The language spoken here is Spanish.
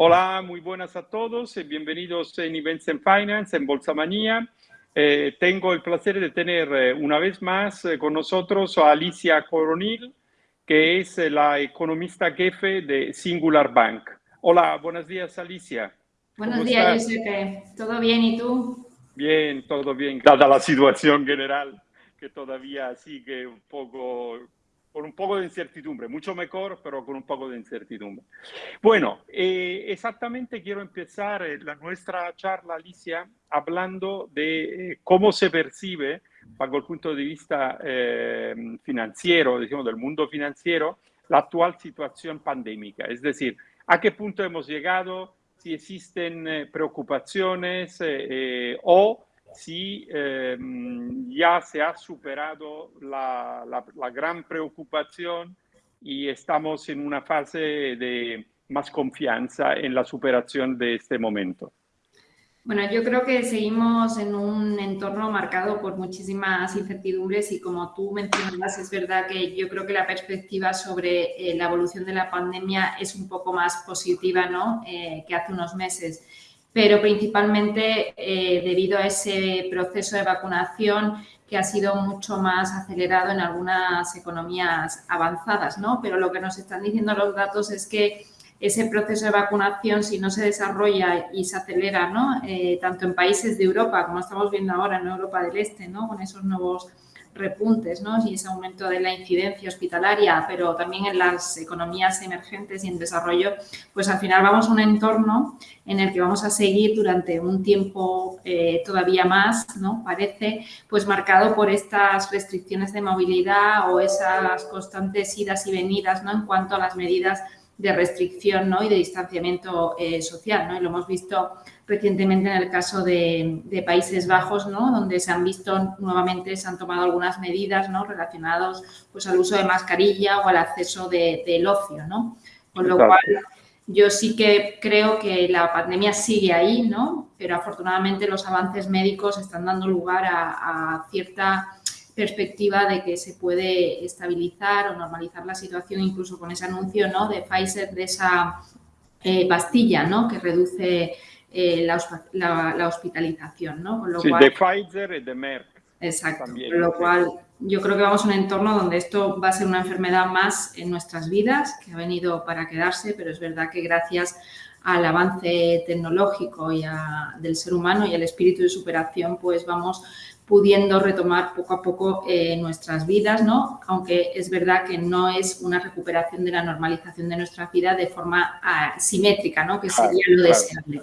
Hola, muy buenas a todos y bienvenidos en Events and Finance, en Bolsa Manía. Eh, tengo el placer de tener eh, una vez más eh, con nosotros a Alicia Coronil, que es la economista jefe de Singular Bank. Hola, buenos días Alicia. Buenos días, Giuseppe. ¿Todo bien y tú? Bien, todo bien, dada la situación general que todavía sigue un poco un poco de incertidumbre, mucho mejor, pero con un poco de incertidumbre. Bueno, eh, exactamente quiero empezar eh, la, nuestra charla, Alicia, hablando de eh, cómo se percibe, bajo el punto de vista financiero, decimos, del mundo financiero, la actual situación pandémica. Es decir, a qué punto hemos llegado, si existen preocupaciones o si ehm, ya se ha superado la, la, gran preocupación y estamos en una fase de más confianza en la superación de este momento. Bueno, yo creo que seguimos en un entorno marcado por muchísimas incertidumbres y como tú mencionabas, es verdad que yo creo que la perspectiva sobre eh, la evolución de la pandemia es un poco más positiva ¿no? Eh, que hace unos meses pero principalmente eh, debido a ese proceso de vacunación que ha sido mucho más acelerado en algunas economías avanzadas, ¿no? Pero lo que nos están diciendo los datos es que ese proceso de vacunación, si no se desarrolla y se acelera, ¿no? Eh, tanto en países de Europa, como estamos viendo ahora en Europa del Este, ¿no? Con esos nuevos repuntes ¿no? y ese aumento de la incidencia hospitalaria, pero también en las economías emergentes y en desarrollo, pues al final vamos a un entorno en el que vamos a seguir durante un tiempo eh, todavía más, ¿no? Parece, pues marcado por estas restricciones de movilidad o esas constantes idas y venidas, ¿no? En cuanto a las medidas de restricción ¿no? y de distanciamiento eh, social. ¿no? Y lo hemos visto recientemente en el caso de, Países Bajos, ¿no? donde se han visto nuevamente, se han tomado algunas medidas ¿no? relacionadas pues, al uso de mascarilla o al acceso del ocio. ¿no? Con lo cual, yo sí que creo que la pandemia sigue ahí, ¿no? pero afortunadamente los avances médicos están dando lugar a, a cierta perspectiva de que se puede estabilizar o normalizar la situación, incluso con ese anuncio ¿no? de Pfizer, de esa eh, pastilla ¿no? que reduce eh, la, hospitalización. ¿no? sí, de Pfizer y de Merck. Exacto, con lo cual yo creo que vamos a un entorno donde esto va a ser una enfermedad más en nuestras vidas, que ha venido para quedarse, pero es verdad que gracias al avance tecnológico y del ser humano y al espíritu de superación, pues vamos pudiendo retomar poco a poco eh, nuestras vidas, ¿no? Aunque es verdad que no es una recuperación de la normalización de nuestra vida de forma ah, simétrica, ¿no? Que sería lo deseable.